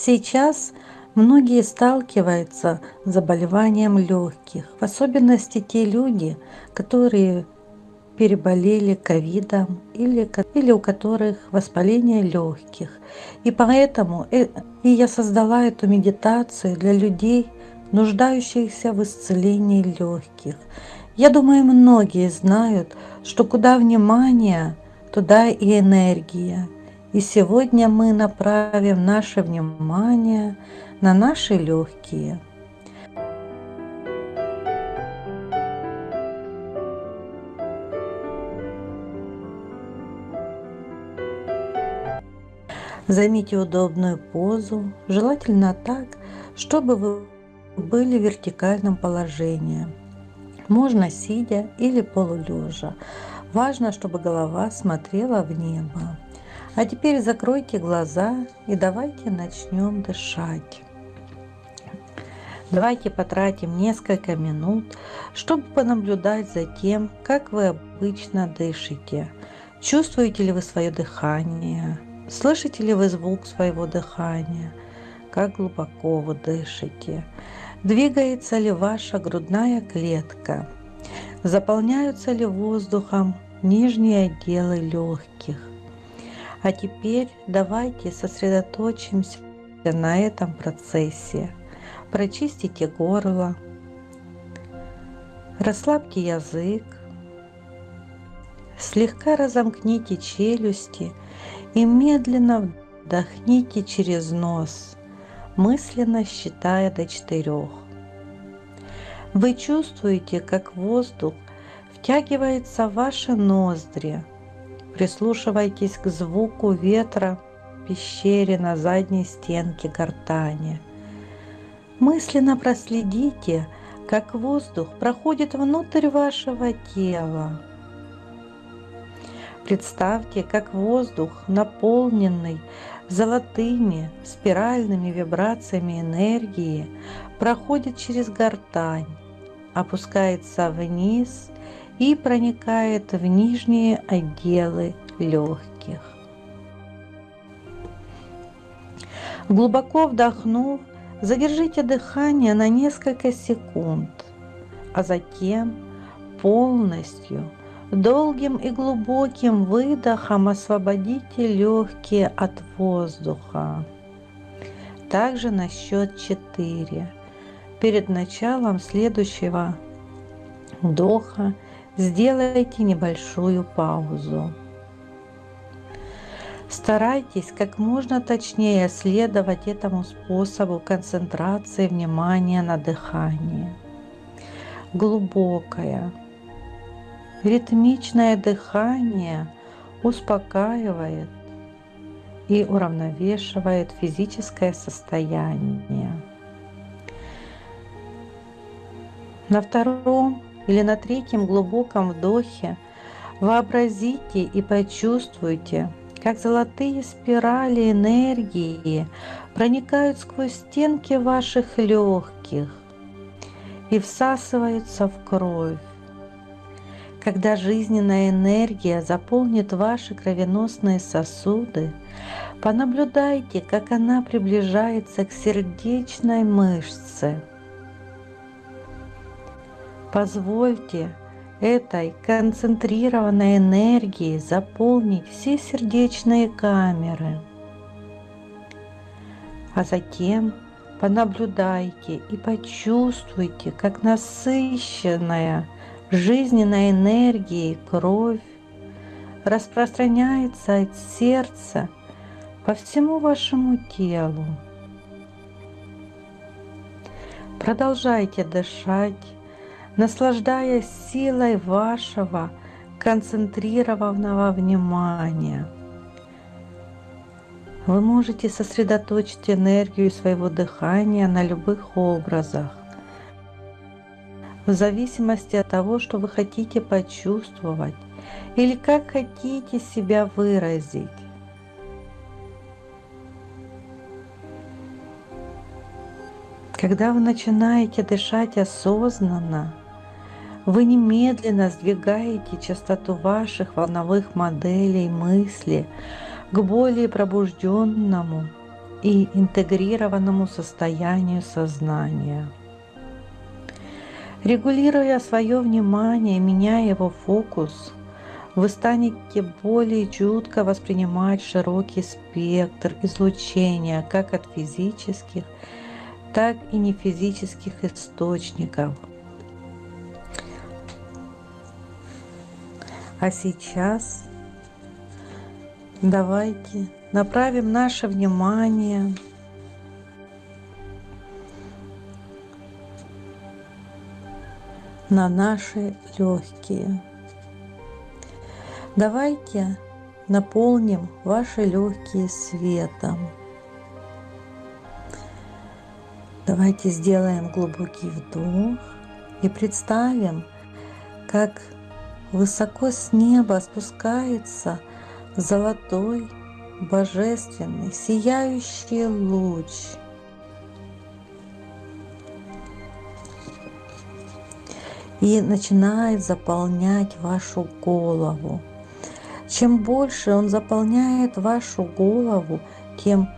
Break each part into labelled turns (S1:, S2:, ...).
S1: Сейчас многие сталкиваются с заболеванием легких, в особенности те люди, которые переболели ковидом или, или у которых воспаление легких. И поэтому э, и я создала эту медитацию для людей, нуждающихся в исцелении легких. Я думаю, многие знают, что куда внимание, туда и энергия. И сегодня мы направим наше внимание на наши легкие – Займите удобную позу, желательно так, чтобы вы были в вертикальном положении. Можно сидя или полулежа. Важно, чтобы голова смотрела в небо. А теперь закройте глаза и давайте начнем дышать. Давайте потратим несколько минут, чтобы понаблюдать за тем, как вы обычно дышите. Чувствуете ли вы свое дыхание? Слышите ли вы звук своего дыхания? Как глубоко вы дышите? Двигается ли ваша грудная клетка? Заполняются ли воздухом нижние отделы легких? А теперь давайте сосредоточимся на этом процессе. Прочистите горло, расслабьте язык, слегка разомкните челюсти – и медленно вдохните через нос, мысленно считая до четырех. Вы чувствуете, как воздух втягивается в ваши ноздри. Прислушивайтесь к звуку ветра в пещере на задней стенке гортани. Мысленно проследите, как воздух проходит внутрь вашего тела, Представьте, как воздух, наполненный золотыми спиральными вибрациями энергии, проходит через гортань, опускается вниз и проникает в нижние отделы легких. Глубоко вдохнув, задержите дыхание на несколько секунд, а затем полностью Долгим и глубоким выдохом освободите легкие от воздуха. Также на счет 4. Перед началом следующего вдоха сделайте небольшую паузу. Старайтесь как можно точнее следовать этому способу концентрации внимания на дыхании. Глубокое, Ритмичное дыхание успокаивает и уравновешивает физическое состояние. На втором или на третьем глубоком вдохе вообразите и почувствуйте, как золотые спирали энергии проникают сквозь стенки ваших легких и всасываются в кровь когда жизненная энергия заполнит ваши кровеносные сосуды, понаблюдайте, как она приближается к сердечной мышце. Позвольте этой концентрированной энергии заполнить все сердечные камеры. А затем понаблюдайте и почувствуйте, как насыщенная жизненной энергии кровь распространяется от сердца по всему вашему телу. Продолжайте дышать, наслаждаясь силой вашего концентрированного внимания. Вы можете сосредоточить энергию своего дыхания на любых образах в зависимости от того, что вы хотите почувствовать или как хотите себя выразить. Когда вы начинаете дышать осознанно, вы немедленно сдвигаете частоту ваших волновых моделей мысли к более пробужденному и интегрированному состоянию сознания. Регулируя свое внимание, меняя его фокус, вы станете более чутко воспринимать широкий спектр излучения как от физических, так и нефизических источников. А сейчас давайте направим наше внимание на наши легкие. Давайте наполним ваши легкие светом. Давайте сделаем глубокий вдох и представим, как высоко с неба спускается золотой, божественный, сияющий луч – и начинает заполнять вашу голову. Чем больше он заполняет вашу голову, тем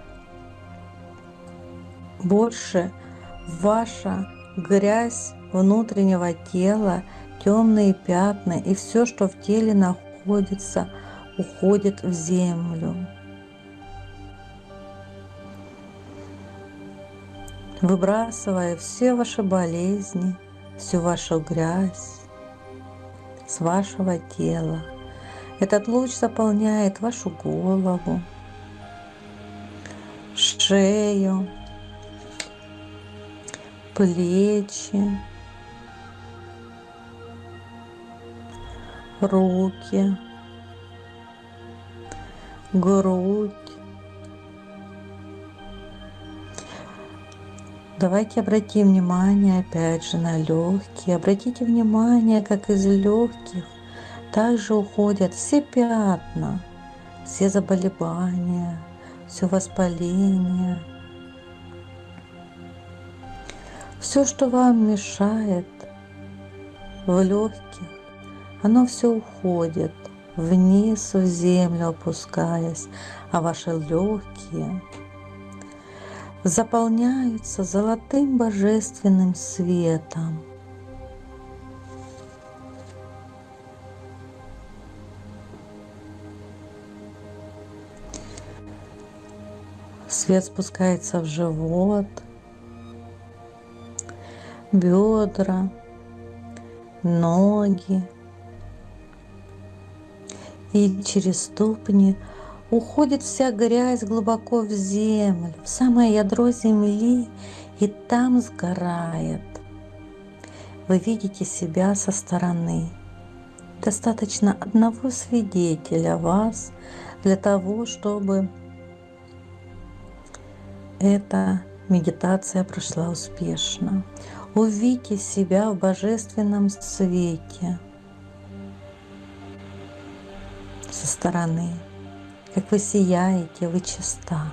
S1: больше ваша грязь внутреннего тела, темные пятна и все, что в теле находится, уходит в землю. Выбрасывая все ваши болезни, всю вашу грязь с вашего тела. Этот луч заполняет вашу голову, шею, плечи, руки, грудь, Давайте обратим внимание опять же на легкие. Обратите внимание, как из легких также уходят все пятна, все заболевания, все воспаление. Все, что вам мешает в легких, оно все уходит вниз в землю опускаясь, а ваши легкие – заполняются золотым божественным светом. Свет спускается в живот, бедра, ноги и через ступни уходит вся грязь глубоко в землю, в самое ядро земли, и там сгорает. Вы видите себя со стороны. Достаточно одного свидетеля вас для того, чтобы эта медитация прошла успешно. Увидите себя в божественном свете со стороны как вы сияете, вы чиста.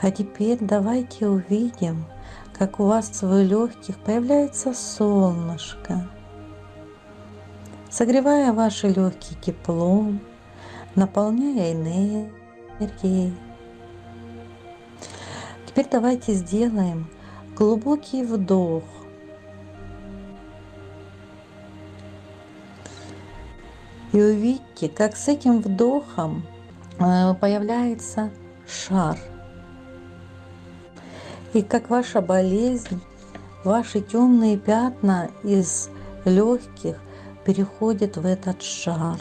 S1: А теперь давайте увидим, как у вас в легких появляется солнышко, согревая ваши легкие теплом, наполняя энергией. Теперь давайте сделаем глубокий вдох – И увидите, как с этим вдохом э, появляется шар. И как ваша болезнь, ваши темные пятна из легких переходят в этот шар.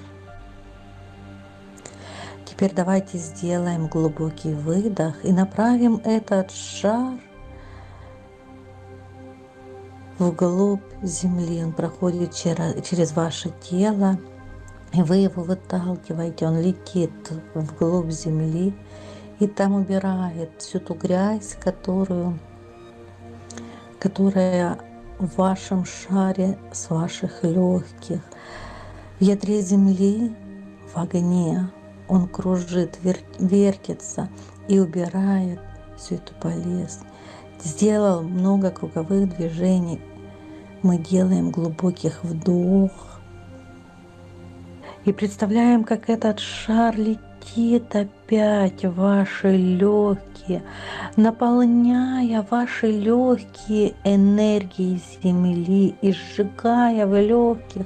S1: Теперь давайте сделаем глубокий выдох и направим этот шар вглубь земли. Он проходит через ваше тело и вы его выталкиваете, он летит вглубь земли и там убирает всю ту грязь, которую, которая в вашем шаре с ваших легких. В ядре земли, в огне, он кружит, вертится и убирает всю эту болезнь. Сделал много круговых движений. Мы делаем глубоких вдох и представляем, как этот шар летит опять ваши легкие, наполняя ваши легкие энергией Земли и сжигая в легких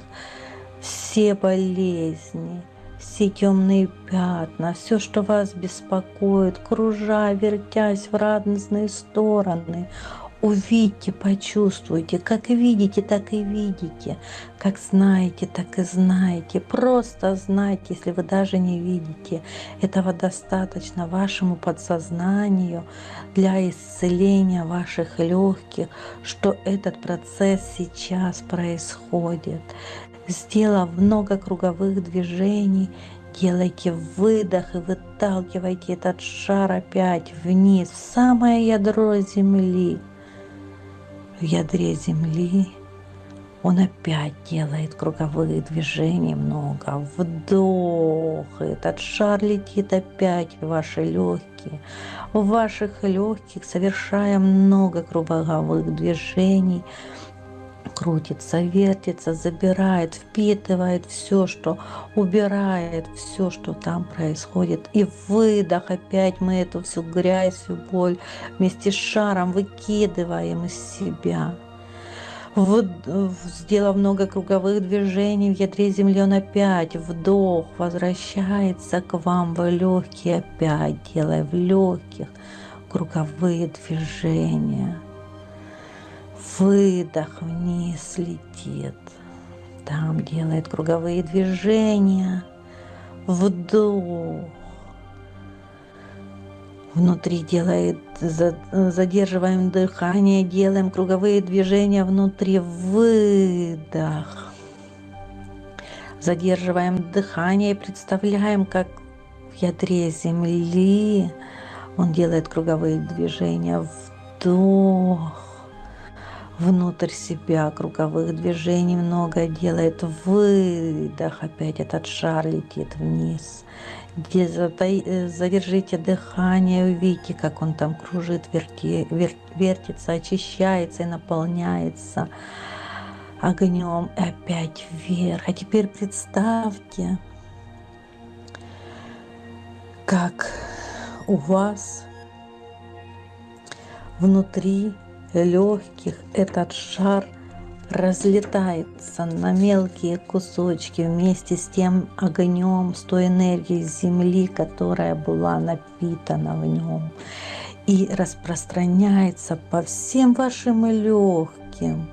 S1: все болезни, все темные пятна, все, что вас беспокоит, кружа, вертясь в разные стороны, увидьте, почувствуйте, как видите, так и видите, как знаете, так и знаете. Просто знайте, если вы даже не видите. Этого достаточно вашему подсознанию для исцеления ваших легких, что этот процесс сейчас происходит. Сделав много круговых движений, делайте выдох и выталкивайте этот шар опять вниз, в самое ядро земли в ядре земли, он опять делает круговые движения много. Вдох. Этот шар летит опять в ваши легкие. В ваших легких совершая много круговых движений крутится, вертится, забирает, впитывает все, что убирает, все, что там происходит. И выдох, опять мы эту всю грязь, всю боль вместе с шаром выкидываем из себя. Вот, сделав много круговых движений в ядре земли, он опять вдох возвращается к вам в легкие, опять делая в легких круговые движения выдох вниз летит. Там делает круговые движения. Вдох. Внутри делает, задерживаем дыхание, делаем круговые движения внутри. Выдох. Задерживаем дыхание и представляем, как в ядре земли он делает круговые движения. Вдох внутрь себя круговых движений много делает. Выдох, опять этот шар летит вниз. Где задержите дыхание, увидите, как он там кружит, верти, вер, вертится, очищается и наполняется огнем. И опять вверх. А теперь представьте, как у вас внутри легких этот шар разлетается на мелкие кусочки вместе с тем огнем, с той энергией Земли, которая была напитана в нем, и распространяется по всем вашим легким.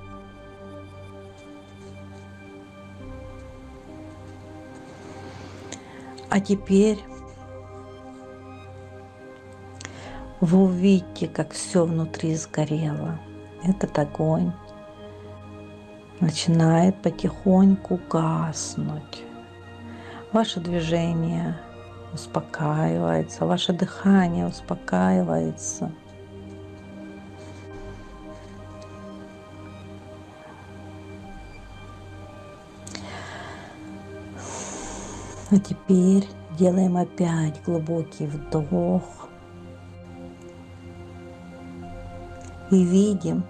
S1: А теперь вы увидите, как все внутри сгорело. Этот огонь начинает потихоньку гаснуть. Ваше движение успокаивается, ваше дыхание успокаивается. А теперь делаем опять глубокий вдох. И видим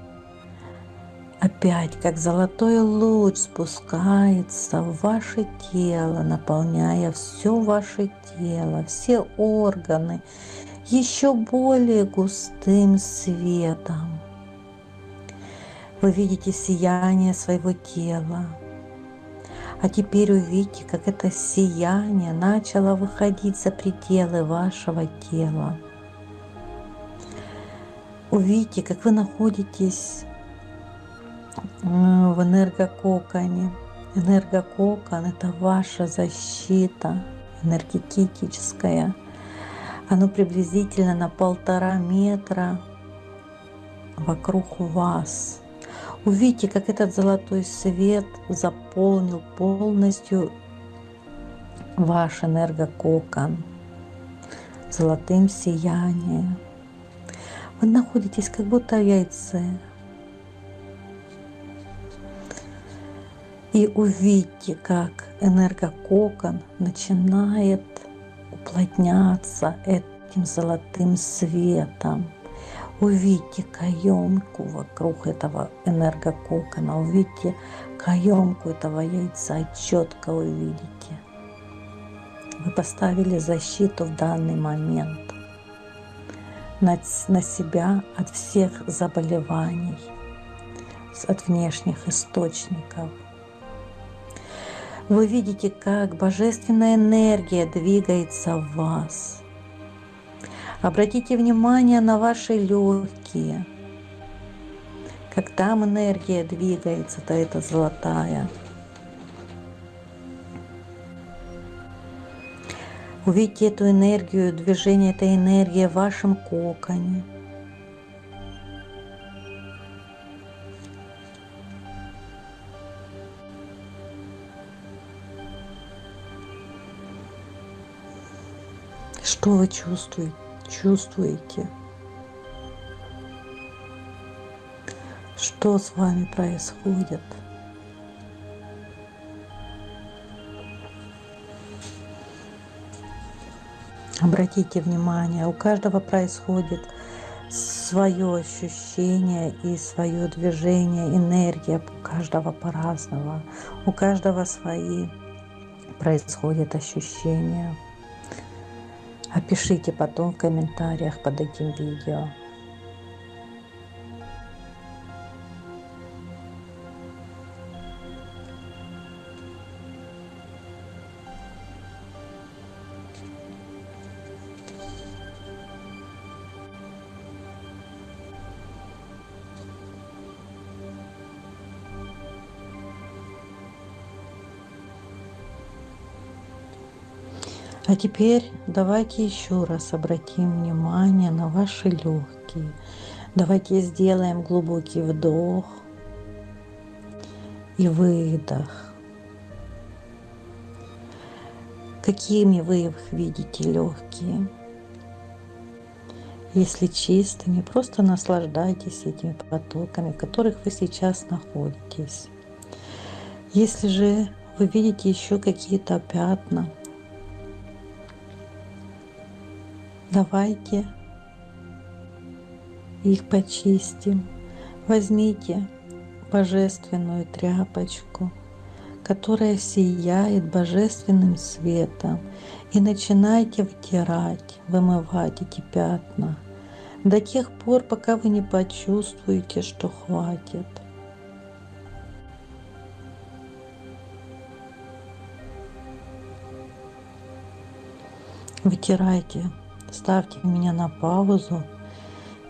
S1: опять, как золотой луч спускается в ваше тело, наполняя все ваше тело, все органы еще более густым светом. Вы видите сияние своего тела. А теперь увидите, как это сияние начало выходить за пределы вашего тела увидите, как вы находитесь в энергококоне. Энергококон – это ваша защита энергетическая. Оно приблизительно на полтора метра вокруг вас. Увидите, как этот золотой свет заполнил полностью ваш энергококон золотым сиянием. Вы находитесь как будто в яйце. И увидите, как энергококон начинает уплотняться этим золотым светом. Увидите каемку вокруг этого энергококона, увидите каемку этого яйца, четко увидите, Вы поставили защиту в данный момент на, себя от всех заболеваний, от внешних источников. Вы видите, как божественная энергия двигается в вас. Обратите внимание на ваши легкие. Как там энергия двигается, то это золотая. Увидите эту энергию, движение этой энергии в вашем коконе. Что вы чувствуете? чувствуете? Что с вами происходит? Обратите внимание, у каждого происходит свое ощущение и свое движение, энергия у каждого по-разному. У каждого свои происходят ощущения. Опишите потом в комментариях под этим видео. А теперь давайте еще раз обратим внимание на ваши легкие. Давайте сделаем глубокий вдох и выдох. Какими вы их видите легкие? Если чистыми, просто наслаждайтесь этими потоками, в которых вы сейчас находитесь. Если же вы видите еще какие-то пятна, Давайте их почистим. Возьмите божественную тряпочку, которая сияет божественным светом, и начинайте втирать, вымывать эти пятна до тех пор, пока вы не почувствуете, что хватит. Вытирайте ставьте меня на паузу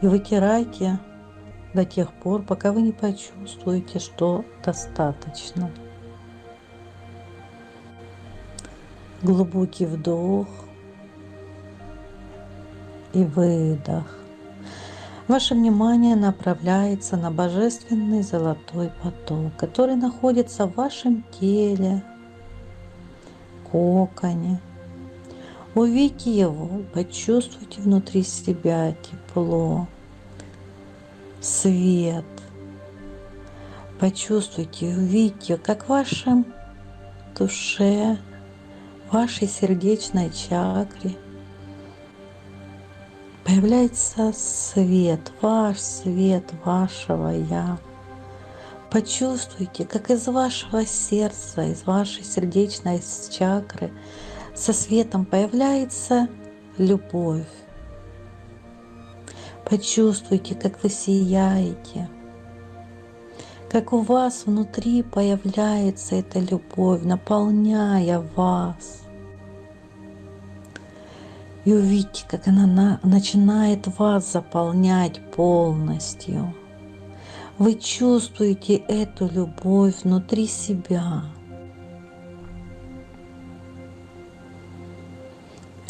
S1: и вытирайте до тех пор, пока вы не почувствуете, что достаточно. Глубокий вдох и выдох. Ваше внимание направляется на божественный золотой поток, который находится в вашем теле, коконе, Увидите его, почувствуйте внутри себя тепло, свет. Почувствуйте, увидите, как в вашем душе, вашей сердечной чакре появляется свет, ваш свет вашего Я. Почувствуйте, как из вашего сердца, из вашей сердечной чакры – со светом появляется любовь. Почувствуйте, как вы сияете, как у вас внутри появляется эта любовь, наполняя вас. И увидите, как она начинает вас заполнять полностью. Вы чувствуете эту любовь внутри себя.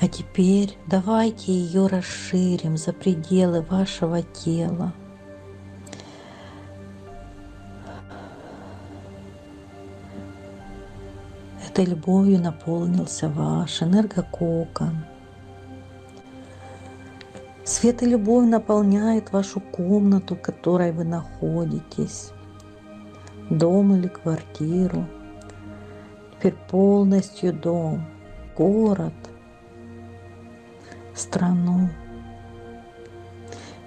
S1: А теперь давайте ее расширим за пределы вашего тела. Этой любовью наполнился ваш энергококон. Свет и любовь наполняет вашу комнату, в которой вы находитесь, дом или квартиру. Теперь полностью дом, город – страну.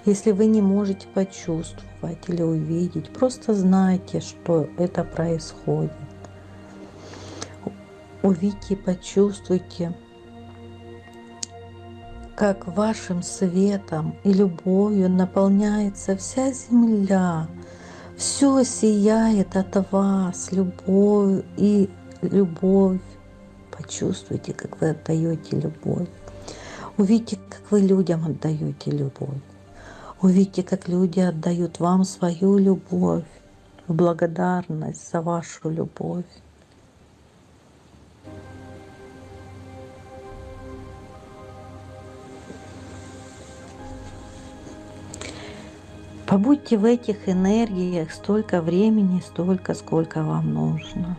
S1: Если вы не можете почувствовать или увидеть, просто знайте, что это происходит. Увидите и почувствуйте как вашим светом и любовью наполняется вся земля. Все сияет от вас, любовь и любовь. Почувствуйте, как вы отдаете любовь. Увидите, как вы людям отдаете любовь. Увидите, как люди отдают вам свою любовь благодарность за вашу любовь. Побудьте в этих энергиях столько времени, столько, сколько вам нужно.